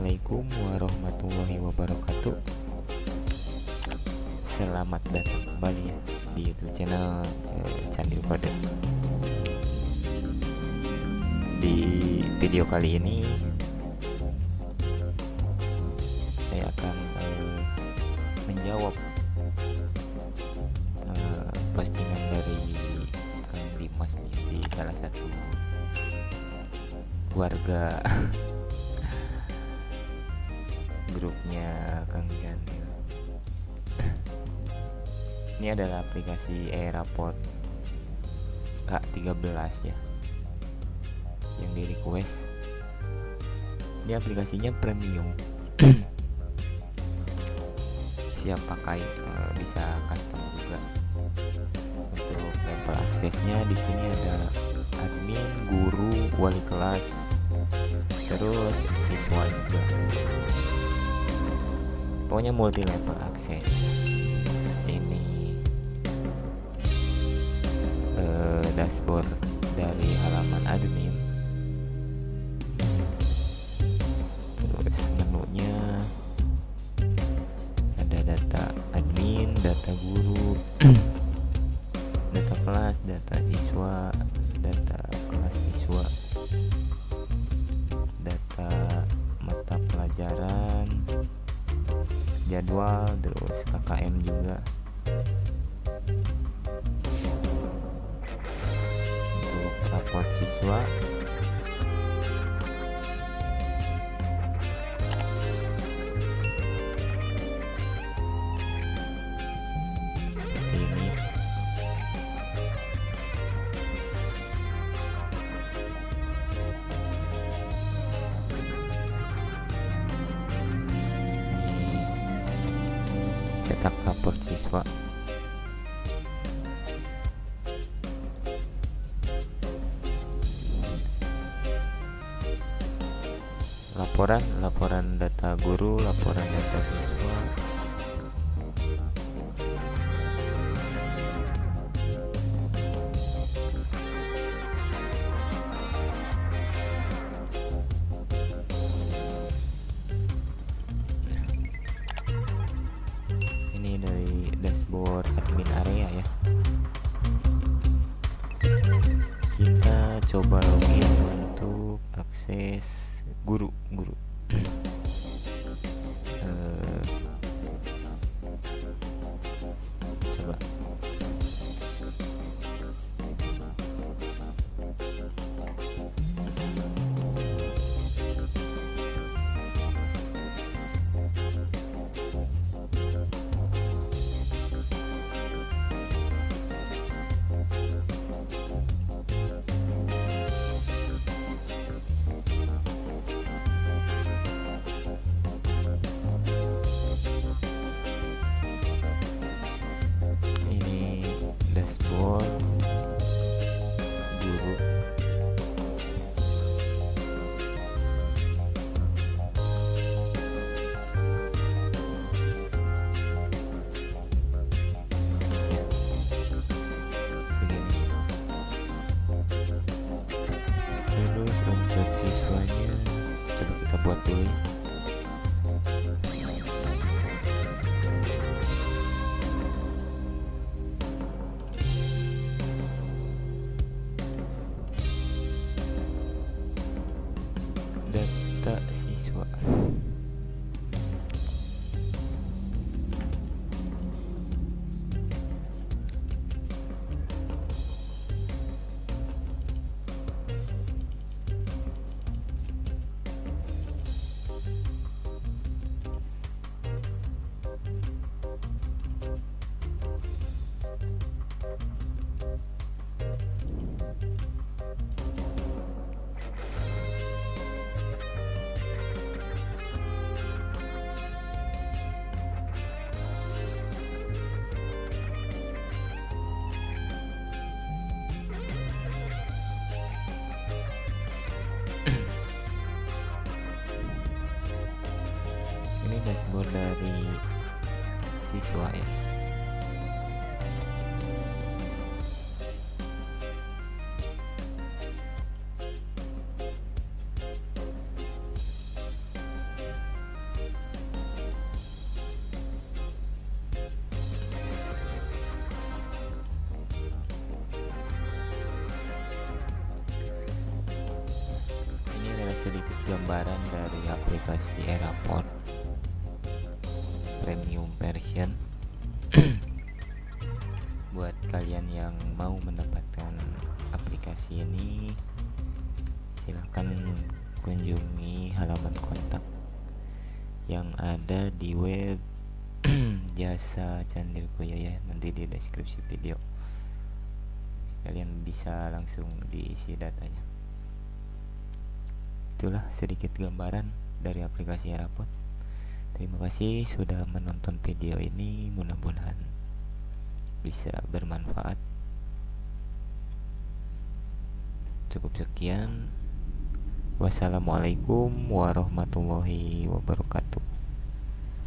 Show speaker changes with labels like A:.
A: Assalamualaikum warahmatullahi wabarakatuh. Selamat datang kembali di youtube channel eh, Candi Kode Di video kali ini Saya akan eh, menjawab eh, postingan dari Kang Dimas di salah satu warga grupnya Kang Janil. Ini adalah aplikasi Airport K13 ya yang di request. Ini aplikasinya premium. Siap pakai eh, bisa custom juga. Untuk level aksesnya di sini ada admin, guru, wali kelas, terus siswa juga. Pokoknya multi level akses. Ini eh, dashboard dari halaman admin. Terus menunya ada data admin, data guru, data kelas, data siswa, data kelas siswa data mata pelajaran jadwal terus KKM juga. Untuk raport siswa cetak rapor siswa. Laporan laporan data guru laporan data siswa coba login untuk akses guru guru terus untuk siswanya. Coba kita buat dulu ya siswa ya sedikit gambaran dari aplikasi AirPort premium version buat kalian yang mau mendapatkan aplikasi ini silahkan kunjungi halaman kontak yang ada di web jasa Koya ya nanti di deskripsi video. Kalian bisa langsung diisi datanya. Itulah sedikit gambaran dari aplikasi Rapot terima kasih sudah menonton video ini. Mudah-mudahan bisa bermanfaat. Cukup sekian. Wassalamualaikum warahmatullahi wabarakatuh